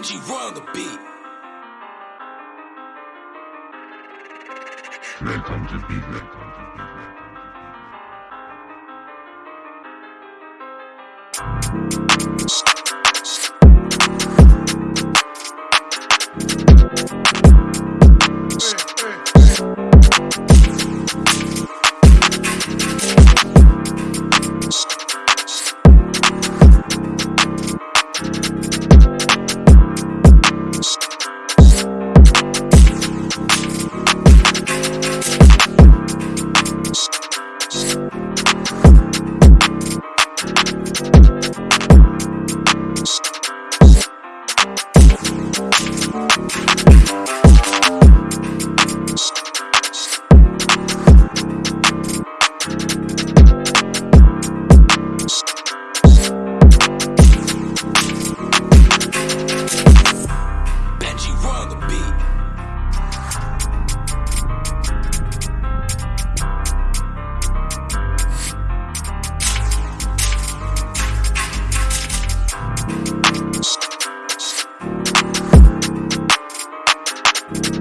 Roy on the beat. Welcome to Beat. Welcome to Beat. you